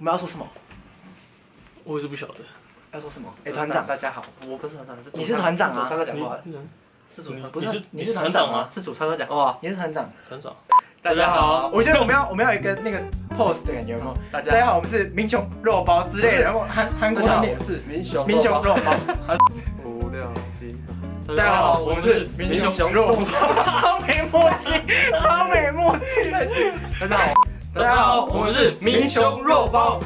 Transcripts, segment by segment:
我们要说什么？我也是不晓得。要说什么？哎，团长，大家好，我不是团长，你是团长啊？主唱哥讲话，你是主不是你是团长吗？是主唱哥讲话，你是团长。团长，大家好，我觉得我们要我们要有一个那个 pose 的感觉，有没有？大大家好，我们是民雄肉包之类的，然后韩韩国团体是民雄民雄肉包。五六七，大家好，我们是民雄肉包，超没默契，超没默契。大家好，大家好，我们是民雄肉包。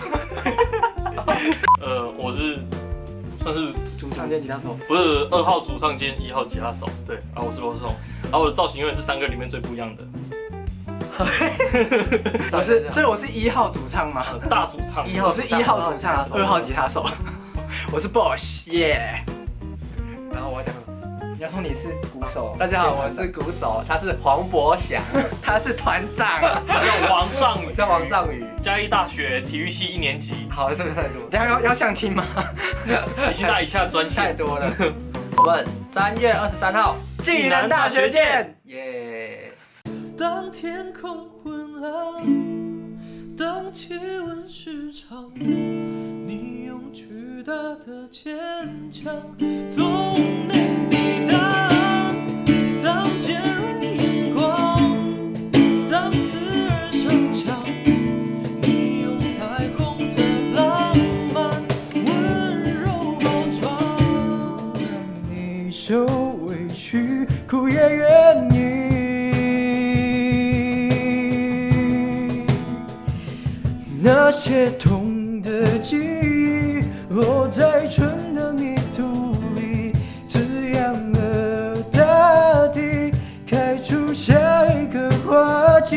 呃，我是算是主唱兼吉他手，不是二号主唱兼一号吉他手，对，然后我是罗松，然后我的造型永远是三个里面最不一样的。我是，所以我是一号主唱吗？大主唱，一号是一号主唱，二号吉他手，我是 Boss，耶。然后我讲，你要说你是鼓手，大家好，我是鼓手，他是黄博翔，他是团长，叫王尚宇，叫王尚宇，嘉义大学体育系一年级。好，这个太多，等下要要相亲吗？以下以下专太，多了。我们三月二十三号，暨南大学见。耶！当天空昏暗，当气温失常，你用巨大的坚强苦也愿意。那些痛的记忆落在春的泥土里，滋养了大地，开出下一个花季。